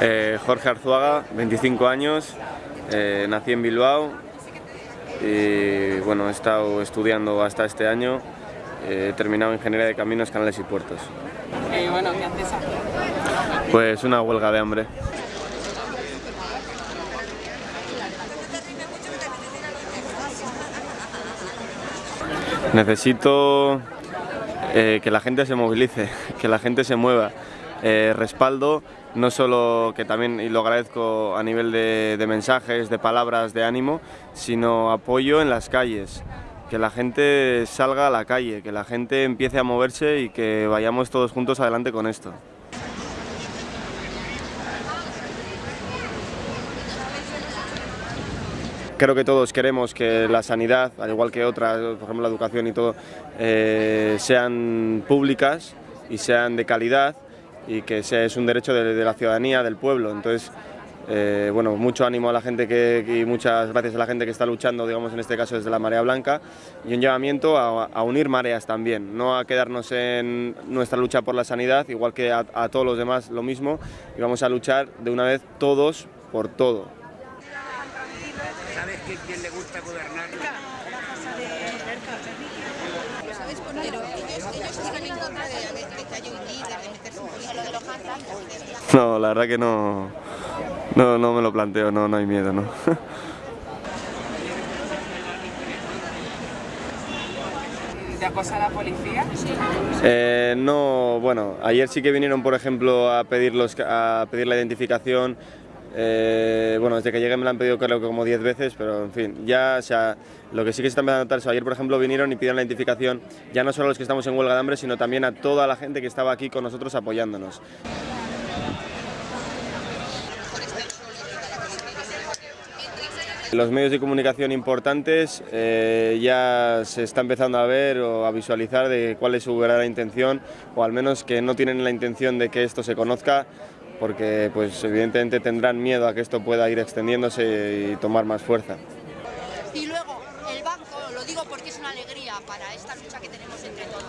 Eh, Jorge Arzuaga, 25 años, eh, nací en Bilbao y bueno, he estado estudiando hasta este año, eh, he terminado Ingeniería de Caminos, Canales y Puertos. Bueno, ¿qué haces aquí? Pues una huelga de hambre. Necesito eh, que la gente se movilice, que la gente se mueva. Eh, respaldo, no solo que también, y lo agradezco a nivel de, mensajes, de palabras, de ánimo, sino apoyo en las calles. Que la gente salga a la calle, que la gente empiece a moverse y que vayamos todos juntos adelante con esto. Creo que todos queremos que la sanidad, al igual que otras, por ejemplo la educación y todo, eh, sean públicas y sean de calidad y que sea, es un derecho de, de la ciudadanía, del pueblo. Entonces, eh, bueno, mucho ánimo a la gente que, y muchas gracias a la gente que está luchando, digamos en este caso desde la Marea Blanca, y un llamamiento a, a unir mareas también, no a quedarnos en nuestra lucha por la sanidad, igual que a, a todos los demás lo mismo, y vamos a luchar de una vez todos por todo. ¿Sabes que quién le gusta gobernar? Pero ellos, ellos están en contra de, de, de que haya un líder, de. No, la verdad que no, no, no me lo planteo, no, no hay miedo, ¿no? ¿Te acosa la policía? Eh, no, bueno, ayer sí que vinieron, por ejemplo, a pedir, los, a pedir la identificación. Eh, bueno, desde que llegué me la han pedido creo que como 10 veces, pero en fin, ya, o sea, lo que sí que se está empezando a notar es ayer, por ejemplo, vinieron y pidieron la identificación ya no solo a los que estamos en huelga de hambre, sino también a toda la gente que estaba aquí con nosotros apoyándonos. Los medios de comunicación importantes eh, ya se está empezando a ver o a visualizar de cuál es su verdadera intención o al menos que no tienen la intención de que esto se conozca porque pues evidentemente tendrán miedo a que esto pueda ir extendiéndose y tomar más fuerza. Y luego, el banco, lo digo porque es una alegría para esta lucha que tenemos entre todos.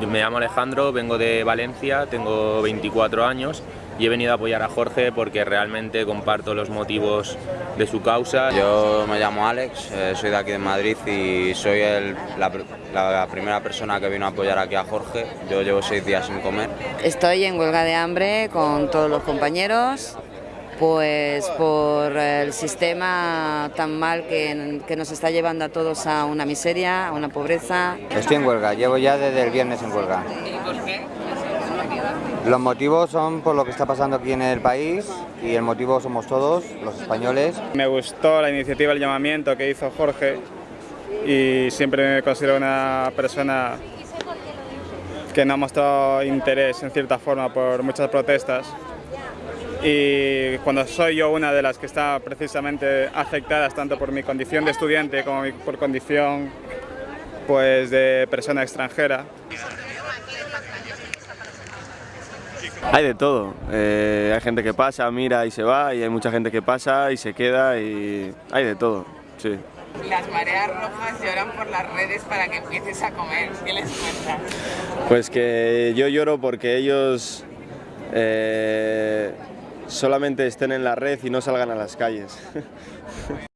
Yo me llamo Alejandro, vengo de Valencia, tengo 24 años y he venido a apoyar a Jorge porque realmente comparto los motivos de su causa. Yo me llamo Alex, eh, soy de aquí de Madrid y soy el- la, la primera persona que vino a apoyar aquí a Jorge. Yo llevo seis días sin comer. Estoy en huelga de hambre con todos los compañeros, pues por el sistema tan mal que, que nos está llevando a todos a una miseria, a una pobreza. Estoy en huelga, llevo ya desde el viernes en huelga. Los motivos son por lo que está pasando aquí en el país y el motivo somos todos, los españoles. Me gustó la iniciativa, el llamamiento que hizo Jorge y siempre me considero una persona que no ha mostrado interés en cierta forma por muchas protestas y cuando soy yo una de las que está precisamente afectadas tanto por mi condición de estudiante como por condición pues de persona extranjera, Hay de todo, eh, hay gente que pasa, mira y se va y hay mucha gente que pasa y se queda y hay de todo, sí. Las mareas rojas lloran por las redes para que empieces a comer. ¿Qué les cuentas? Pues que yo lloro porque ellos eh, solamente estén en la red y no salgan a las calles.